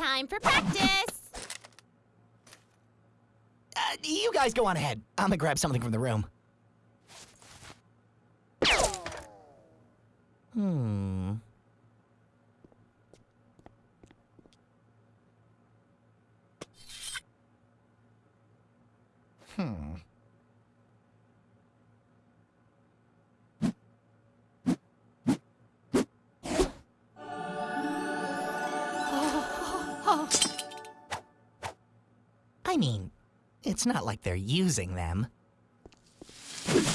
Time for practice. Uh, you guys go on ahead. I'm gonna grab something from the room. Hmm. I mean, it's not like they're using them. Ice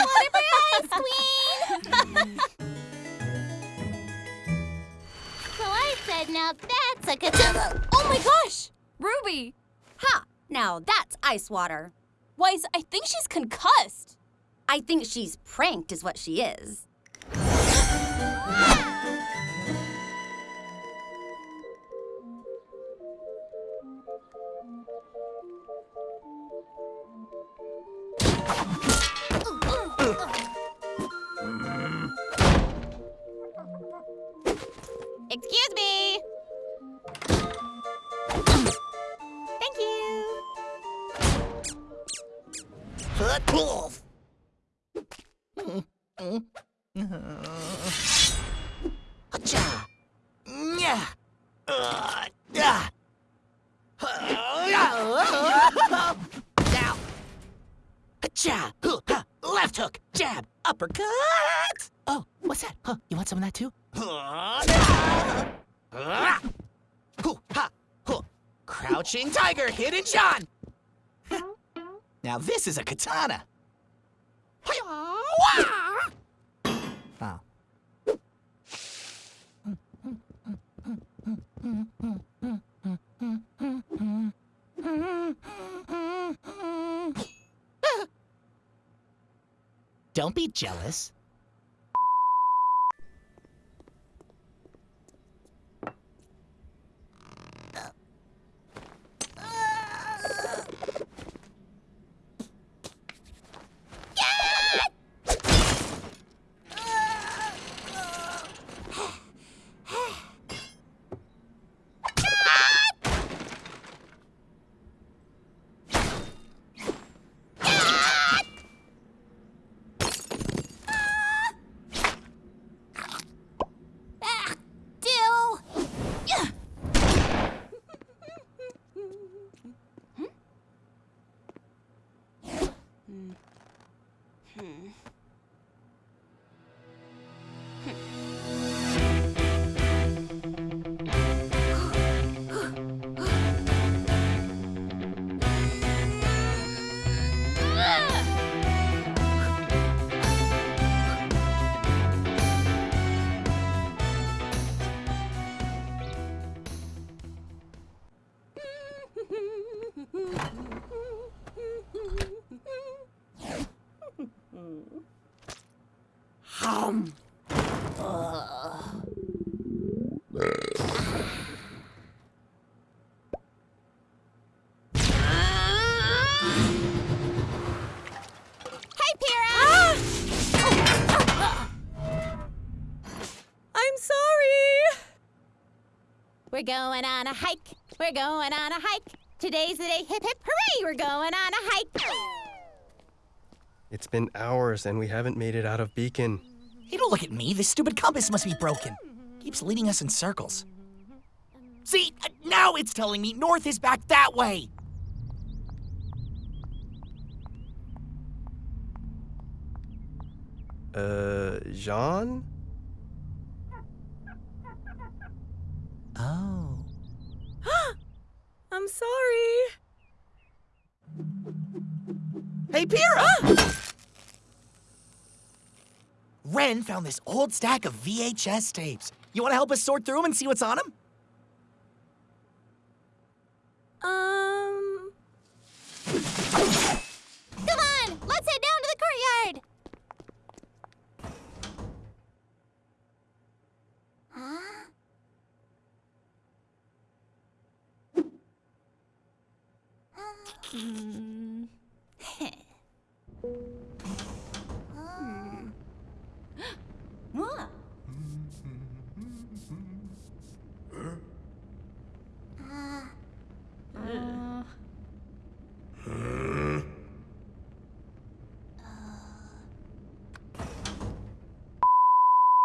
water Ice Queen! so I said, now that's a katana. Oh my gosh! Ruby! Ha! Now that's ice water. Weiss, I think she's concussed. I think she's pranked, is what she is. Excuse me. Thank you. Football. Hacha. Yeah. Uh, yeah. Now. Huh, huh. Left hook. Jab. Uppercut. Oh, what's that? Huh? You want some of that too? Hoo, ha, hoo. Crouching tiger, hidden Jaune. Now this is a katana. Oh. Don't be jealous. Hey, We're going on a hike. We're going on a hike. Today's the day. Hip hip hooray! We're going on a hike. It's been hours and we haven't made it out of Beacon. Hey, don't look at me. This stupid compass must be broken. Keeps leading us in circles. See, uh, now it's telling me north is back that way. Uh, Jaune? Oh. Sorry. Hey, Pyrrha! Ren found this old stack of VHS tapes. You want to help us sort through them and see what's on them? Um. Come on, let's head down to the courtyard. Huh? Hmm.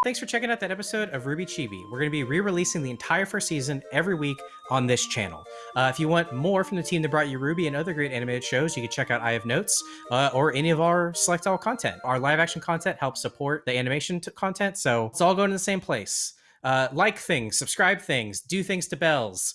Thanks for checking out that episode of RWBY Chibi. We're going to be re-releasing the entire first season every week on this channel. Uh, if you want more from the team that brought you RWBY and other great animated shows, you can check out I Have Notes uh, or any of our select all content. Our live action content helps support the animation content, so it's all going to the same place. Uh, like things, subscribe things, do things to bells.